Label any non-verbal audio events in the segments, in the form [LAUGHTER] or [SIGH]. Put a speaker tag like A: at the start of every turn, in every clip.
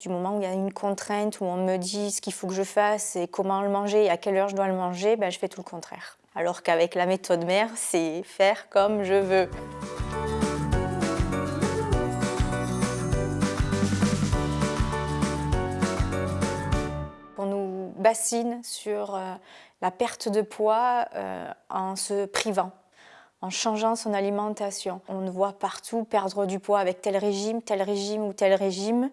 A: Du moment où il y a une contrainte, où on me dit ce qu'il faut que je fasse et comment le manger et à quelle heure je dois le manger, ben, je fais tout le contraire. Alors qu'avec la méthode mère, c'est faire comme je veux. On nous bassine sur euh, la perte de poids euh, en se privant en changeant son alimentation. On voit partout perdre du poids avec tel régime, tel régime ou tel régime.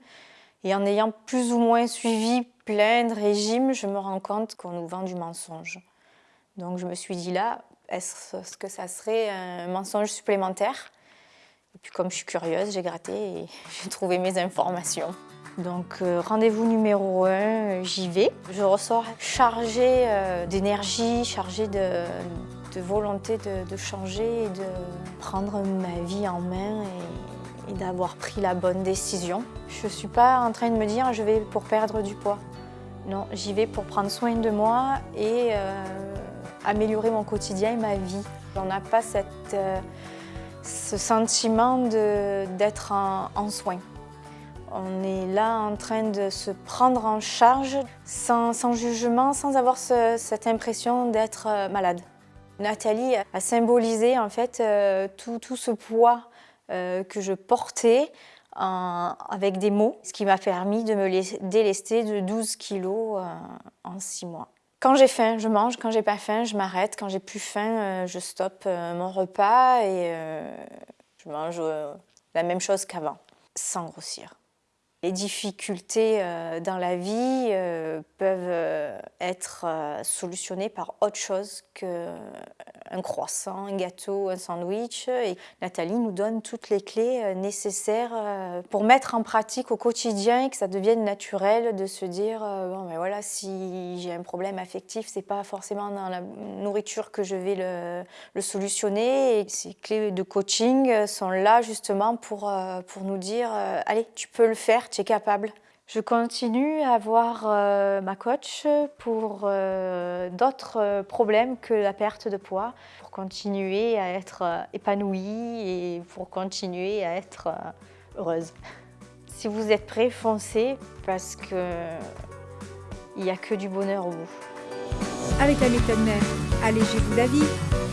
A: Et en ayant plus ou moins suivi plein de régimes, je me rends compte qu'on nous vend du mensonge. Donc je me suis dit là, est-ce que ça serait un mensonge supplémentaire? Et puis comme je suis curieuse, j'ai gratté et [LAUGHS] j'ai trouvé mes informations. Donc euh, rendez-vous numéro 1, j'y vais. Je ressors chargée euh, d'énergie, chargée de, volonté de, changer et de prendre ma vie en main d'avoir pris la bonne décision. Je ne suis pas en train de me dire je vais pour perdre du poids. Non, j'y vais pour prendre soin de moi et euh, améliorer mon quotidien et ma vie. On n'a pas cette, ce sentiment d'être en, soins. On est là en train de se prendre en charge sans, jugement, sans avoir cette impression d'être euh, malade. Nathalie a symbolisé en fait euh, tout, ce poids euh, que je portais avec des mots, ce qui m'a permis de me délester de 12 kilos en 6 mois. Quand j'ai faim, je mange. Quand j'ai pas faim, je m'arrête. Quand j'ai plus faim, je stoppe mon repas et je mange la même chose qu'avant, sans grossir. Les difficultés euh, dans la vie euh, peuvent euh, être solutionnées par autre chose qu'un croissant, un gâteau, un sandwich. Et Nathalie nous donne toutes les clés nécessaires pour mettre en pratique au quotidien et que ça devienne naturel de se dire bon ben voilà si j'ai un problème affectif c'est pas forcément dans la nourriture que je vais le, le solutionner et ces clés de coaching sont là justement pour, pour nous dire allez tu peux le faire tu es capable. Je continue à voir euh, ma coach pour euh, d'autres euh, problèmes que la perte de poids, pour continuer à être épanouie et pour continuer à être heureuse. Si vous êtes prêts, foncez parce que il n'y a que du bonheur au bout.
B: Avec la méthode mère, allégez-vous la vie